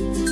Bye.